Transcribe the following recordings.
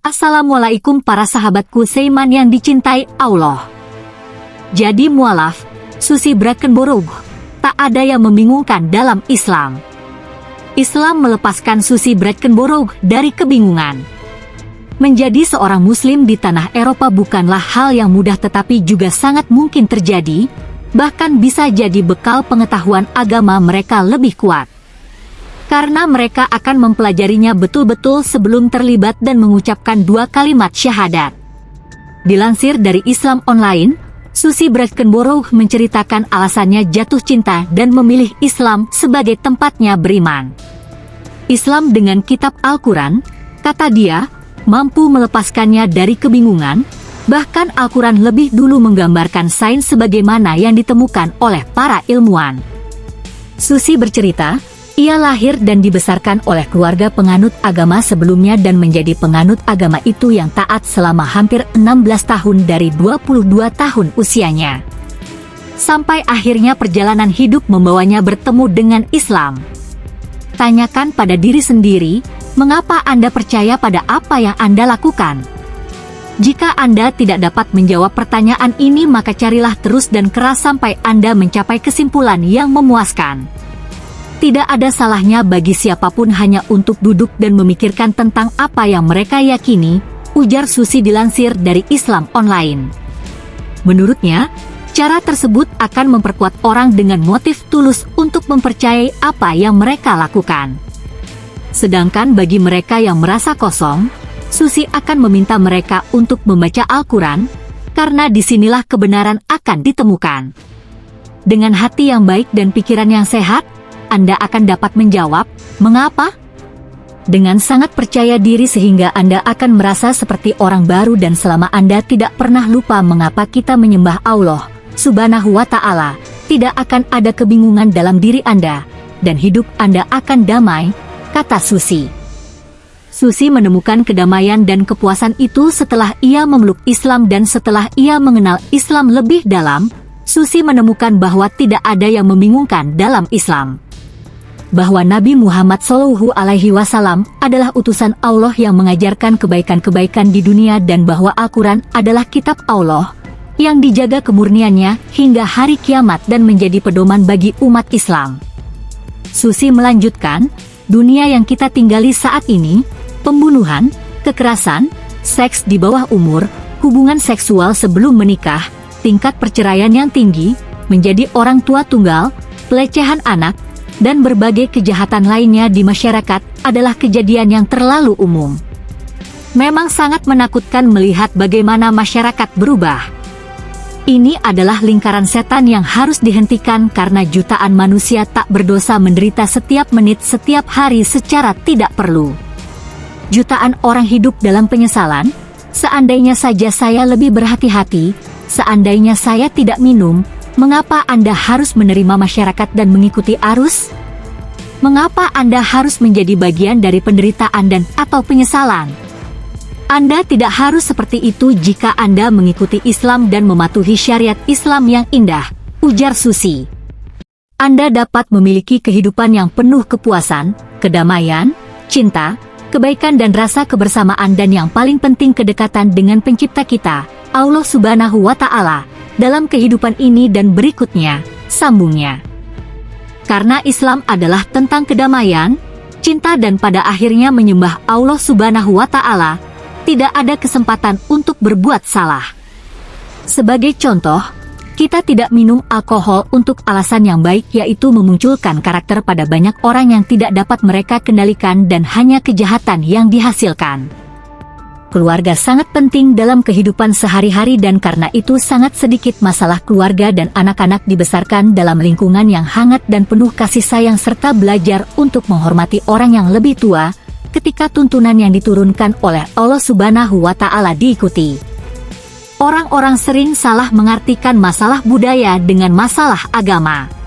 Assalamualaikum para sahabatku Seiman yang dicintai Allah. Jadi mualaf, Susi Breckenborough, tak ada yang membingungkan dalam Islam. Islam melepaskan Susi Breckenborough dari kebingungan. Menjadi seorang muslim di tanah Eropa bukanlah hal yang mudah tetapi juga sangat mungkin terjadi, bahkan bisa jadi bekal pengetahuan agama mereka lebih kuat karena mereka akan mempelajarinya betul-betul sebelum terlibat dan mengucapkan dua kalimat syahadat. Dilansir dari Islam Online, Susi Breckenborough menceritakan alasannya jatuh cinta dan memilih Islam sebagai tempatnya beriman. Islam dengan kitab Al-Quran, kata dia, mampu melepaskannya dari kebingungan, bahkan Al-Quran lebih dulu menggambarkan sains sebagaimana yang ditemukan oleh para ilmuwan. Susi bercerita, ia lahir dan dibesarkan oleh keluarga penganut agama sebelumnya dan menjadi penganut agama itu yang taat selama hampir 16 tahun dari 22 tahun usianya. Sampai akhirnya perjalanan hidup membawanya bertemu dengan Islam. Tanyakan pada diri sendiri, mengapa Anda percaya pada apa yang Anda lakukan? Jika Anda tidak dapat menjawab pertanyaan ini maka carilah terus dan keras sampai Anda mencapai kesimpulan yang memuaskan. Tidak ada salahnya bagi siapa pun hanya untuk duduk dan memikirkan tentang apa yang mereka yakini, ujar Susi dilansir dari Islam Online. Menurutnya, cara tersebut akan memperkuat orang dengan motif tulus untuk mempercayai apa yang mereka lakukan. Sedangkan bagi mereka yang merasa kosong, Susi akan meminta mereka untuk membaca Al-Quran, karena di sinilah kebenaran akan ditemukan. Dengan hati yang baik dan pikiran yang sehat, anda akan dapat menjawab, mengapa? Dengan sangat percaya diri sehingga Anda akan merasa seperti orang baru dan selama Anda tidak pernah lupa mengapa kita menyembah Allah, subhanahu wa ta'ala, tidak akan ada kebingungan dalam diri Anda, dan hidup Anda akan damai, kata Susi. Susi menemukan kedamaian dan kepuasan itu setelah ia memeluk Islam dan setelah ia mengenal Islam lebih dalam, Susi menemukan bahwa tidak ada yang membingungkan dalam Islam bahwa Nabi Muhammad Shallallahu Alaihi Wasallam adalah utusan Allah yang mengajarkan kebaikan-kebaikan di dunia dan bahwa Al-Quran adalah kitab Allah yang dijaga kemurniannya hingga hari kiamat dan menjadi pedoman bagi umat Islam. Susi melanjutkan, dunia yang kita tinggali saat ini, pembunuhan, kekerasan, seks di bawah umur, hubungan seksual sebelum menikah, tingkat perceraian yang tinggi, menjadi orang tua tunggal, pelecehan anak, dan berbagai kejahatan lainnya di masyarakat adalah kejadian yang terlalu umum. Memang sangat menakutkan melihat bagaimana masyarakat berubah. Ini adalah lingkaran setan yang harus dihentikan karena jutaan manusia tak berdosa menderita setiap menit setiap hari secara tidak perlu. Jutaan orang hidup dalam penyesalan, seandainya saja saya lebih berhati-hati, seandainya saya tidak minum, Mengapa Anda harus menerima masyarakat dan mengikuti arus? Mengapa Anda harus menjadi bagian dari penderitaan dan atau penyesalan? Anda tidak harus seperti itu jika Anda mengikuti Islam dan mematuhi syariat Islam yang indah, ujar Susi. Anda dapat memiliki kehidupan yang penuh kepuasan, kedamaian, cinta, kebaikan dan rasa kebersamaan dan yang paling penting kedekatan dengan pencipta kita, Allah Subhanahu wa Ta'ala, dalam kehidupan ini dan berikutnya, sambungnya. Karena Islam adalah tentang kedamaian, cinta dan pada akhirnya menyembah Allah Subhanahu wa Ta'ala, tidak ada kesempatan untuk berbuat salah. Sebagai contoh, kita tidak minum alkohol untuk alasan yang baik yaitu memunculkan karakter pada banyak orang yang tidak dapat mereka kendalikan dan hanya kejahatan yang dihasilkan keluarga sangat penting dalam kehidupan sehari-hari dan karena itu sangat sedikit masalah keluarga dan anak-anak dibesarkan dalam lingkungan yang hangat dan penuh kasih sayang serta belajar untuk menghormati orang yang lebih tua, ketika tuntunan yang diturunkan oleh Allah Subhanahu wa Ta'ala diikuti. Orang-orang sering salah mengartikan masalah budaya dengan masalah agama.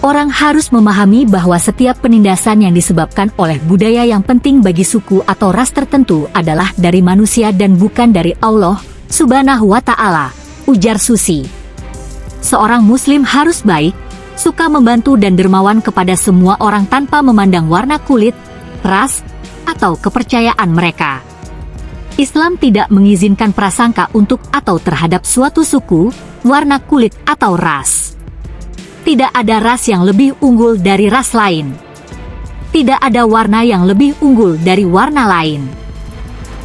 Orang harus memahami bahwa setiap penindasan yang disebabkan oleh budaya yang penting bagi suku atau ras tertentu adalah dari manusia dan bukan dari Allah, subhanahu wa ta'ala, ujar Susi. Seorang muslim harus baik, suka membantu dan dermawan kepada semua orang tanpa memandang warna kulit, ras, atau kepercayaan mereka. Islam tidak mengizinkan prasangka untuk atau terhadap suatu suku, warna kulit atau ras. Tidak ada ras yang lebih unggul dari ras lain. Tidak ada warna yang lebih unggul dari warna lain.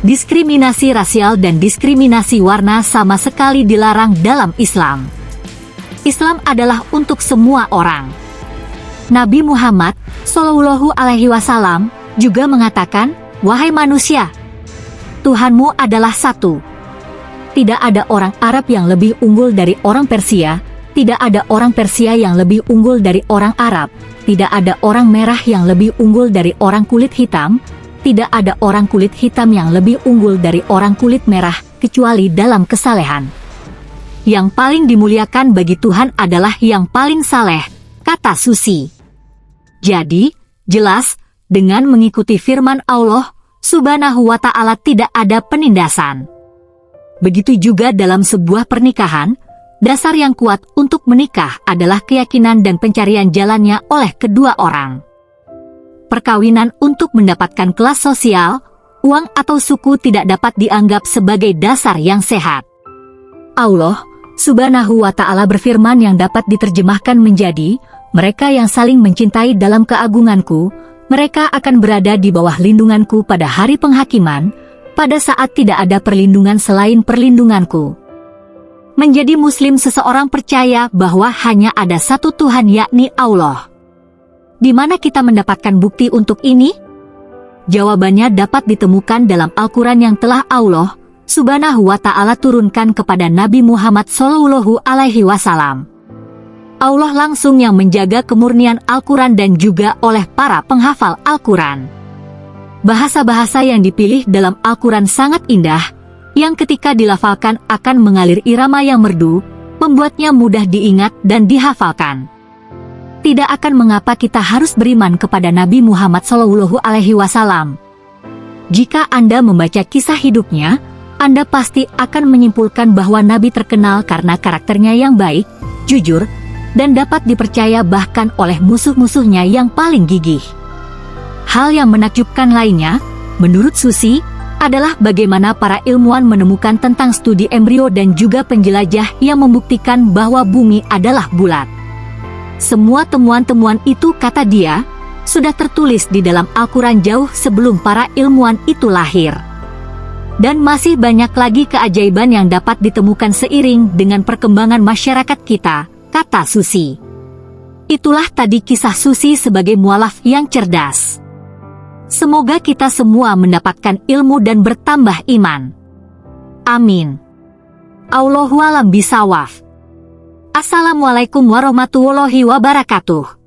Diskriminasi rasial dan diskriminasi warna sama sekali dilarang dalam Islam. Islam adalah untuk semua orang. Nabi Muhammad Shallallahu Alaihi Wasallam juga mengatakan, wahai manusia, Tuhanmu adalah satu. Tidak ada orang Arab yang lebih unggul dari orang Persia, tidak ada orang Persia yang lebih unggul dari orang Arab, tidak ada orang merah yang lebih unggul dari orang kulit hitam, tidak ada orang kulit hitam yang lebih unggul dari orang kulit merah, kecuali dalam kesalehan. Yang paling dimuliakan bagi Tuhan adalah yang paling saleh, kata Susi. Jadi, jelas, dengan mengikuti firman Allah, subhanahu wa ta'ala tidak ada penindasan. Begitu juga dalam sebuah pernikahan, dasar yang kuat untuk menikah adalah keyakinan dan pencarian jalannya oleh kedua orang. Perkawinan untuk mendapatkan kelas sosial, uang atau suku tidak dapat dianggap sebagai dasar yang sehat. Allah Subhanahu wa ta'ala berfirman yang dapat diterjemahkan menjadi, mereka yang saling mencintai dalam keagunganku, mereka akan berada di bawah lindunganku pada hari penghakiman, pada saat tidak ada perlindungan selain perlindunganku. Menjadi muslim seseorang percaya bahwa hanya ada satu Tuhan yakni Allah. Di mana kita mendapatkan bukti untuk ini? Jawabannya dapat ditemukan dalam Al-Quran yang telah Allah, subhanahu wa ta'ala turunkan kepada Nabi Muhammad Shallallahu alaihi wasallam. Allah langsung yang menjaga kemurnian Al-Quran dan juga oleh para penghafal Al-Quran. Bahasa-bahasa yang dipilih dalam Al-Quran sangat indah, yang ketika dilafalkan akan mengalir irama yang merdu, membuatnya mudah diingat dan dihafalkan. Tidak akan mengapa kita harus beriman kepada Nabi Muhammad Shallallahu Alaihi Wasallam. Jika Anda membaca kisah hidupnya, anda pasti akan menyimpulkan bahwa Nabi terkenal karena karakternya yang baik, jujur, dan dapat dipercaya bahkan oleh musuh-musuhnya yang paling gigih. Hal yang menakjubkan lainnya, menurut Susi, adalah bagaimana para ilmuwan menemukan tentang studi embrio dan juga penjelajah yang membuktikan bahwa bumi adalah bulat. Semua temuan-temuan itu, kata dia, sudah tertulis di dalam Al-Quran jauh sebelum para ilmuwan itu lahir. Dan masih banyak lagi keajaiban yang dapat ditemukan seiring dengan perkembangan masyarakat kita, kata Susi. Itulah tadi kisah Susi sebagai mualaf yang cerdas. Semoga kita semua mendapatkan ilmu dan bertambah iman. Amin. Allahualam bisawaf. Assalamualaikum warahmatullahi wabarakatuh.